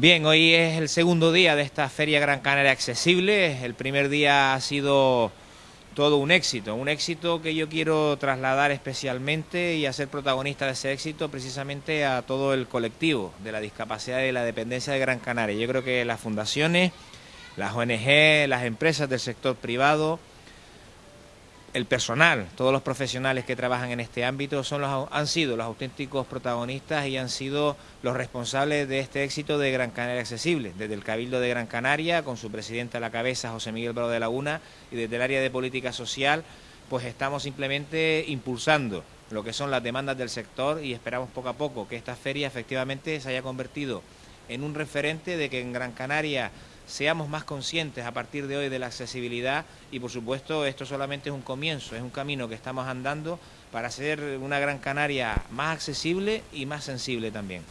Bien, hoy es el segundo día de esta Feria Gran Canaria Accesible. El primer día ha sido todo un éxito, un éxito que yo quiero trasladar especialmente y hacer protagonista de ese éxito precisamente a todo el colectivo de la discapacidad y la dependencia de Gran Canaria. Yo creo que las fundaciones, las ONG, las empresas del sector privado, el personal, todos los profesionales que trabajan en este ámbito son los, han sido los auténticos protagonistas y han sido los responsables de este éxito de Gran Canaria Accesible, desde el Cabildo de Gran Canaria, con su presidente a la cabeza, José Miguel Bravo de Laguna, y desde el área de política social, pues estamos simplemente impulsando lo que son las demandas del sector y esperamos poco a poco que esta feria efectivamente se haya convertido en un referente de que en Gran Canaria seamos más conscientes a partir de hoy de la accesibilidad y por supuesto esto solamente es un comienzo, es un camino que estamos andando para hacer una Gran Canaria más accesible y más sensible también.